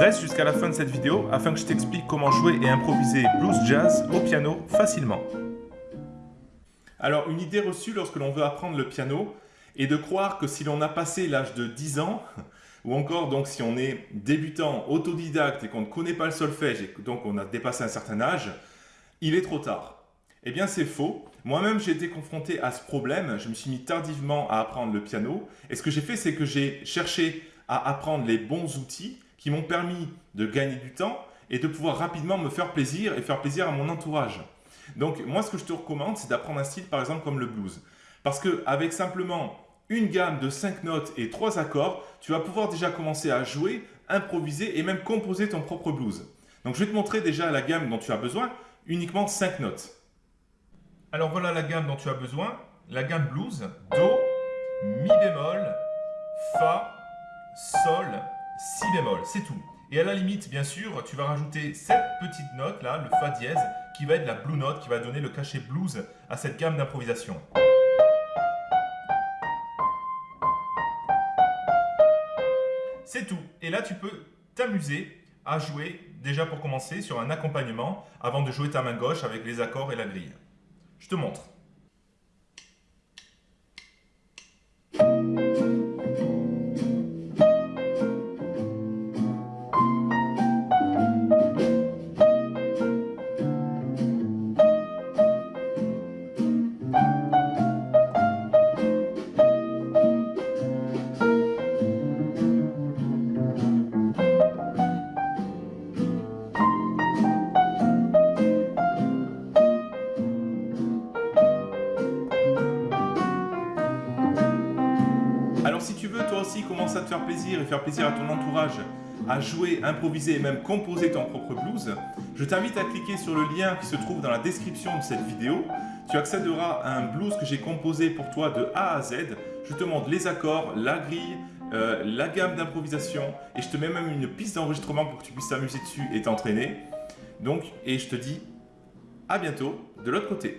Reste jusqu'à la fin de cette vidéo afin que je t'explique comment jouer et improviser blues jazz au piano facilement. Alors, une idée reçue lorsque l'on veut apprendre le piano est de croire que si l'on a passé l'âge de 10 ans, ou encore donc si on est débutant, autodidacte et qu'on ne connaît pas le solfège et donc on a dépassé un certain âge, il est trop tard. Eh bien c'est faux. Moi-même j'ai été confronté à ce problème, je me suis mis tardivement à apprendre le piano et ce que j'ai fait c'est que j'ai cherché à apprendre les bons outils qui m'ont permis de gagner du temps et de pouvoir rapidement me faire plaisir et faire plaisir à mon entourage. Donc moi ce que je te recommande c'est d'apprendre un style par exemple comme le blues. Parce qu'avec simplement une gamme de 5 notes et 3 accords, tu vas pouvoir déjà commencer à jouer, improviser et même composer ton propre blues. Donc je vais te montrer déjà la gamme dont tu as besoin, uniquement 5 notes. Alors voilà la gamme dont tu as besoin, la gamme blues, Do, Mi bémol, Fa, Sol, Si bémol, c'est tout. Et à la limite, bien sûr, tu vas rajouter cette petite note là, le Fa dièse, qui va être la blue note, qui va donner le cachet blues à cette gamme d'improvisation. C'est tout. Et là, tu peux t'amuser à jouer, déjà pour commencer, sur un accompagnement, avant de jouer ta main gauche avec les accords et la grille. Je te montre. Alors si tu veux toi aussi commencer à te faire plaisir et faire plaisir à ton entourage, à jouer, improviser et même composer ton propre blues, je t'invite à cliquer sur le lien qui se trouve dans la description de cette vidéo. Tu accéderas à un blues que j'ai composé pour toi de A à Z. Je te montre les accords, la grille, euh, la gamme d'improvisation et je te mets même une piste d'enregistrement pour que tu puisses t'amuser dessus et t'entraîner. Donc, et je te dis à bientôt de l'autre côté.